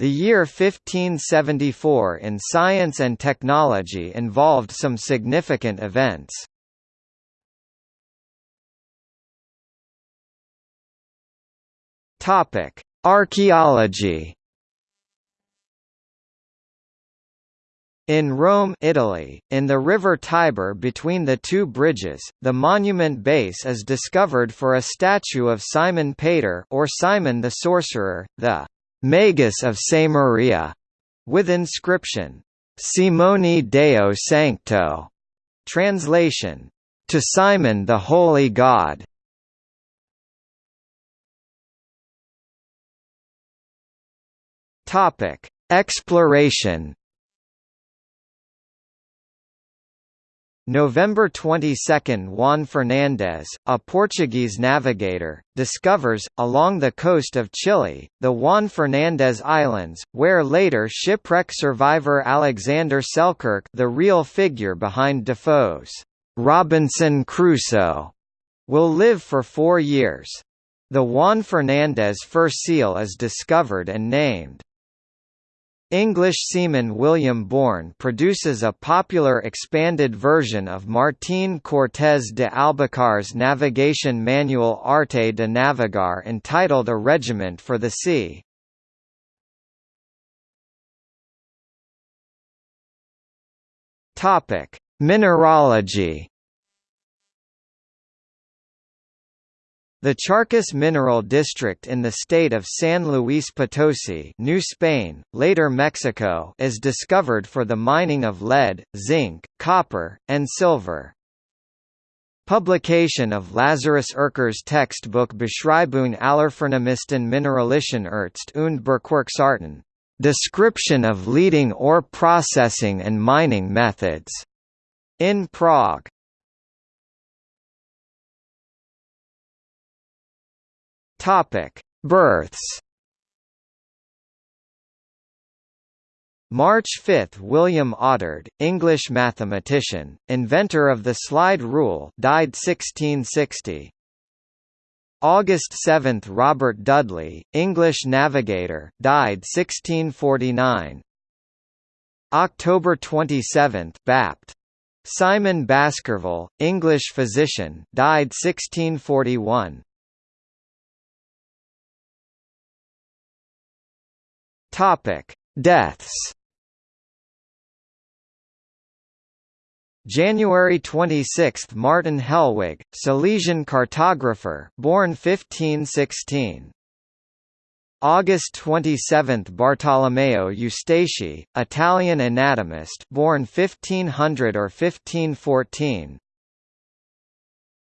The year 1574 in science and technology involved some significant events. Topic: Archaeology In Rome Italy, in the river Tiber between the two bridges, the monument base is discovered for a statue of Simon Pater or Simon the Sorcerer, the Magus of Maria, with inscription, Simoni Deo Sancto, translation, to Simon the Holy God. Topic: Exploration November 22 – Juan Fernández, a Portuguese navigator, discovers, along the coast of Chile, the Juan Fernández Islands, where later shipwreck survivor Alexander Selkirk the real figure behind Defoe's «Robinson Crusoe» will live for four years. The Juan Fernández fur seal is discovered and named English seaman William Bourne produces a popular expanded version of Martín Cortés de Albacar's navigation manual Arte de Navegar entitled A Regiment for the Sea. Mineralogy The Charcas mineral district in the state of San Luis Potosi New Spain, later Mexico is discovered for the mining of lead, zinc, copper, and silver. Publication of Lazarus Ercker's textbook Beschreibung aller allerfornamisten mineralischen Erzt und Bergwerksarten, description of leading ore processing and mining methods, in Prague. Topic: Births. March 5 – William Oughtred, English mathematician, inventor of the slide rule died 1660. August 7 – Robert Dudley, English navigator died 1649. October 27 – Bapt. Simon Baskerville, English physician died 1641. Topic: Deaths. January 26 – Martin Hellwig, Silesian cartographer born 1516. August 27 – Bartolomeo Eustachi, Italian anatomist born 1500 or 1514.